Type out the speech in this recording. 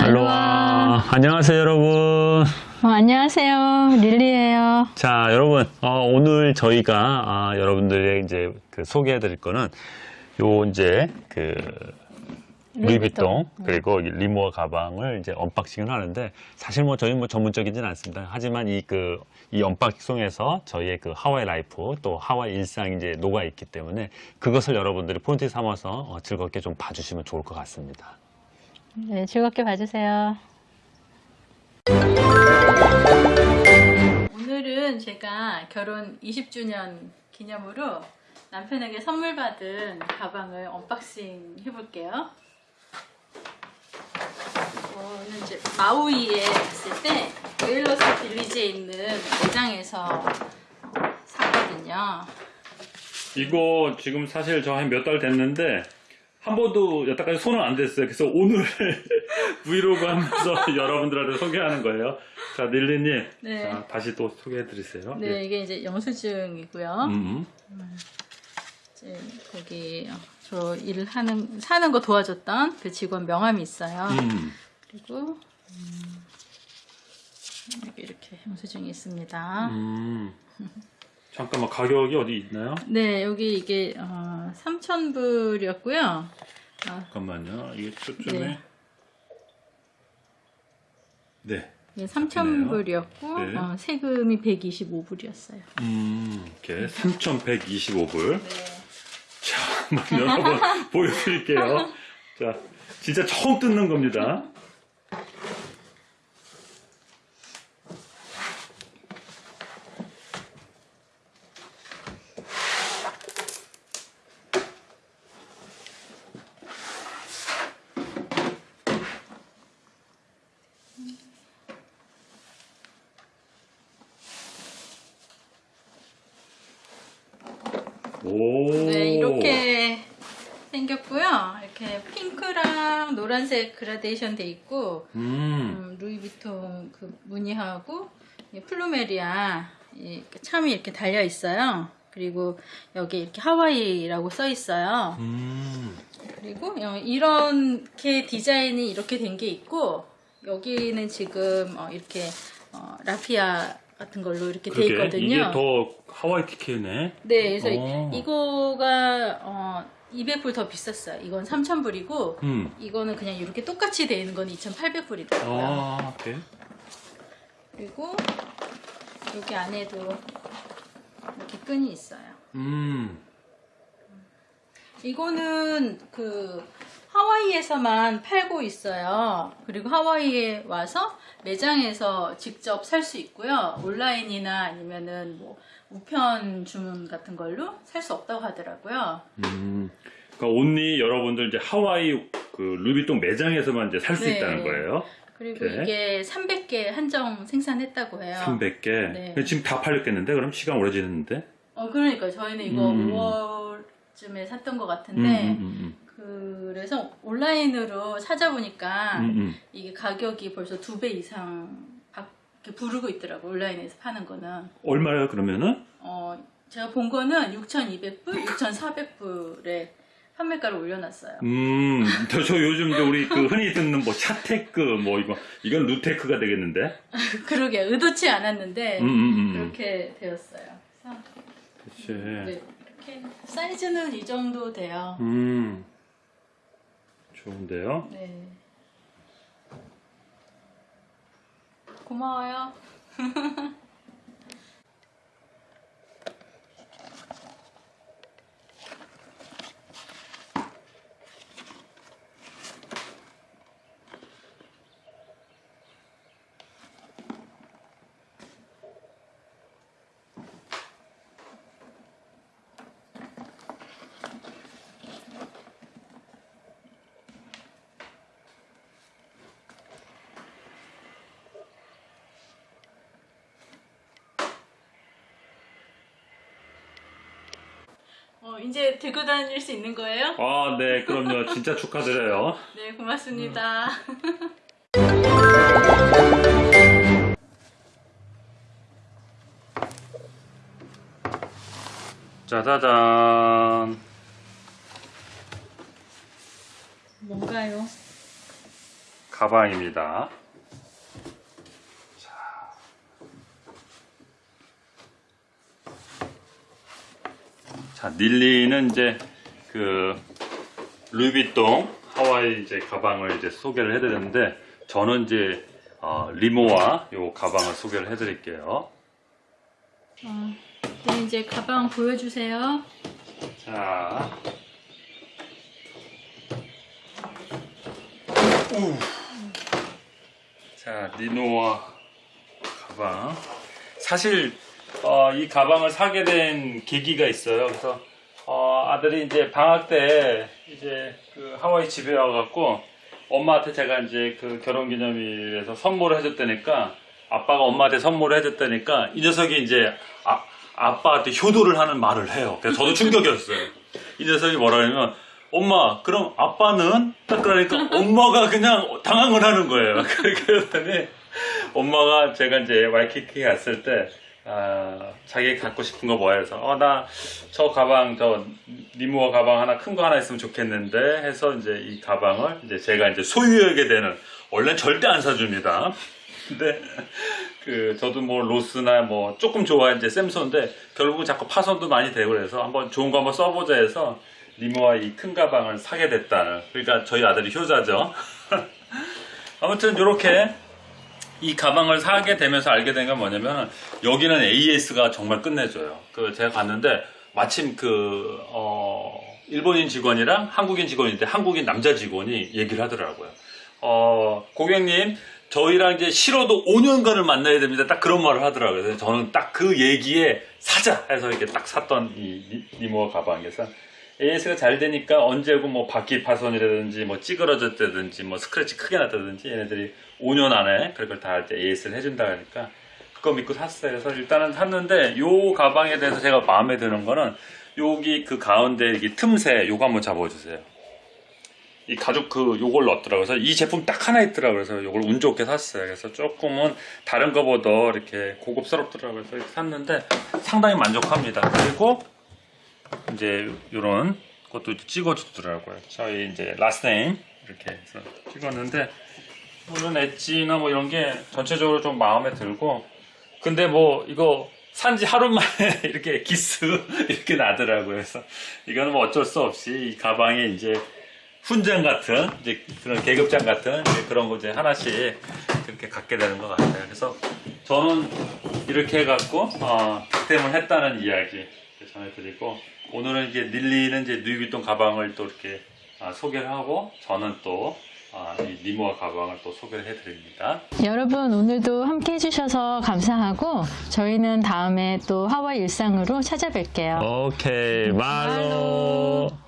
알로하. 안녕하세요, 여러분. 어, 안녕하세요. 릴리예요. 자, 여러분, 어, 오늘 저희가 아, 여러분들의 이제 그 소개해 드릴 거는 요 이제 그 루이비통 그리고 이 리모와 가방을 이제 unboxing을 하는데 사실 뭐 저희 뭐 전문적이진 않습니다. 하지만 이 그 이 unboxing에서 저희의 그 하와이 life 또 하와이 일상 이제 녹아 있기 때문에 그것을 여러분들이 포인트 삼아서 어, 즐겁게 좀 봐주시면 좋을 것 같습니다. 네, 즐겁게 봐주세요. 오늘은 제가 결혼 20주년 기념으로 남편에게 선물 받은 가방을 unboxing 해볼게요. 이거는 이제 마우이에 갔을 때 Whalers Village에 있는 매장에서 샀거든요. 이거 지금 사실 저 한 몇 달 됐는데 한 번도 여태까지 손은 안 댔어요. 그래서 오늘 브이로그 하면서 여러분들한테 소개하는 거예요. 자, 닐리님. 네. 자, 다시 또 소개해 드리세요. 네, 이게 이제 영수증이고요. 음. 이제 거기 어, 저 일을 하는 사는 거 도와줬던 그 직원 명함이 있어요. 음. 그리고 음, 여기 이렇게 영수증이 있습니다. 음. 잠깐만 가격이 어디 있나요? 네, 여기 이게 어, 3,000불이었고요. 잠깐만요. 이게 초점에 네. 네. 예, 3,000불이었고 네. 어, 세금이 125불이었어요. 음. 이렇게 3,125불. 네. 자, 한번 여러분 보여드릴게요. 자, 진짜 처음 뜯는 겁니다. 네, 이렇게 생겼고요. 이렇게 핑크랑 노란색 그라데이션 돼 있고 음. 음, 루이비통 그 무늬하고 이 plumeria 이 참이 이렇게 달려 있어요. 그리고 여기 이렇게 하와이라고 써 있어요. 음. 그리고 여- 이렇게 디자인이 이렇게 된 게 있고 여기는 지금 어, 이렇게 어, 라피아 같은 걸로 이렇게 돼 그러게 있거든요. 이게 더 하와이 티켓네. 네, 그래서 오. 이거가 어, 200불 더 비쌌어요. 이건 3,000불이고 음. 이거는 그냥 이렇게 똑같이 돼 있는 건 2,800불이더라고요. 아, 오케이. 그리고 여기 안에도 이렇게 끈이 있어요. 음. 이거는 그 하와이에서만 팔고 있어요. 그리고 하와이에 와서 매장에서 직접 살 수 있고요. 온라인이나 아니면은 뭐 우편 주문 같은 걸로 살 수 없다고 하더라고요. 음. 그러니까 온리 여러분들 이제 하와이 그 루비통 매장에서만 이제 살수 네. 있다는 거예요. 그리고 네. 이게 300개 한정 생산했다고 해요. 300개. 네. 지금 다 팔렸겠는데? 그럼 시간 오래 지났는데? 어, 그러니까 저희는 이거 음. 5월쯤에 샀던 것 음, 같은데 음, 그래서 온라인으로 찾아보니까 음, 음, 음. 이게 가격이 벌써 두 배 이상 부르고 있더라고 온라인에서 파는 거는 얼마예요, 그러면은? 어 제가 본 거는 6,200불, 6,400불에 판매가를 올려놨어요. 음, 저, 저 요즘 이제 우리 그 흔히 듣는 뭐 샤테크 뭐 이거, 이건 루테크가 되겠는데? 그러게 의도치 않았는데 음, 음, 음. 그렇게 되었어요. 그래서 그치. 네, 이렇게 사이즈는 이 정도 돼요. 음. 좋은데요? 네. 고마워요. 어, 이제 들고 다닐 수 있는 거예요? 아, 네, 그럼요. 진짜 축하드려요. 네, 고맙습니다. 짜자잔. 뭔가요? 가방입니다. 자, 닐리는 이제 그 루이비통 하와이 이제 가방을 이제 소개를 해드렸는데 저는 이제 어, 리모와 요 가방을 소개를 해드릴게요. 어, 네, 이제 가방 보여주세요. 자, 우. 자 리노와 가방. 사실 어, 이 가방을 사게 된 계기가 있어요. 그래서 어, 아들이 이제 방학 때 이제 그 하와이 집에 와갖고 엄마한테 제가 이제 그 결혼기념일에서 선물을 해줬다니까 아빠가 엄마한테 선물을 해줬다니까 이 녀석이 이제 아, 아빠한테 효도를 하는 말을 해요. 그래서 저도 충격이었어요. 이 녀석이 뭐라 그러면 엄마 그럼 아빠는 딱 그러니까 엄마가 그냥 당황을 하는 거예요. 그랬더니 엄마가 제가 이제 와이키키 갔을 때 아, 자기 갖고 싶은 거 뭐야 해서 어 나 저 가방 저 리무어 가방 하나 큰 거 하나 있으면 좋겠는데 해서 이제 이 가방을 이제 제가 이제 소유하게 되는 원래 는 절대 안 사줍니다. 근데 그 저도 뭐 로스나 뭐 조금 좋아해 이제 샘소인데 결국은 자꾸 파손도 많이 되고 그래서 한번 좋은 거 한번 써보자 해서 리모와 이 큰 가방을 사게 됐다는 그러니까 저희 아들이 효자죠. 아무튼 이렇게 이 가방을 사게 되면서 알게 된건 뭐냐면 여기는 AS가 정말 끝내줘요. 그 제가 갔는데 마침 그 어, 일본인 직원이랑 한국인 직원인데 한국인 남자 직원이 얘기를 하더라고요. 어, 고객님 저희랑 이제 싫어도 5년간을 만나야 됩니다. 딱 그런 말을 하더라고요. 저는 딱 그 얘기에 사자 해서 이렇게 딱 샀던 이 리- 리모어 가방에서 AS가 잘 되니까 언제고 뭐 바퀴 파손이라든지 뭐 찌그러졌다든지 뭐 스크래치 크게 났다든지 얘네들이 5년 안에 그런 걸다 이제 AS를 해준다 하니까 그거 믿고 샀어요. 그래서 일단은 샀는데 요 가방에 대해서 제가 마음에 드는 거는 여기 그 가운데 이게 틈새 요거 한번 잡아주세요. 이 가죽 그 요걸 넣었더라고요. 그래서 이 제품 딱 하나 있더라고요. 그래서 요걸 운 좋게 샀어요. 그래서 조금은 다른 거보다 이렇게 고급스럽더라고요. 그래서 샀는데 상당히 만족합니다. 그리고 이제 요런 것도 찍어주더라고요. 저희 이제 라스네임 이렇게 해서 찍었는데 물론 엣지나 뭐 이런 게 전체적으로 좀 마음에 들고 근데 뭐 이거 산지 하루 만에 이렇게 기스 이렇게 나더라고요. 그래서 이거는 뭐 어쩔 수 없이 이 가방에 이제 훈장 같은 이제 그런 계급장 같은 그런 거 이제 하나씩 그렇게 갖게 되는 것 같아요. 그래서 저는 이렇게 해갖고 어, 득템을 했다는 이야기 전해드리고 오늘은 이제 닐리는 이제 누이비통 가방을 또 이렇게 아, 소개를 하고 저는 또 아, 이 니모아 가방을 또 소개를 해드립니다. 여러분 오늘도 함께 해주셔서 감사하고 저희는 다음에 또 하와이 일상으로 찾아뵐게요. 오케이, 말로.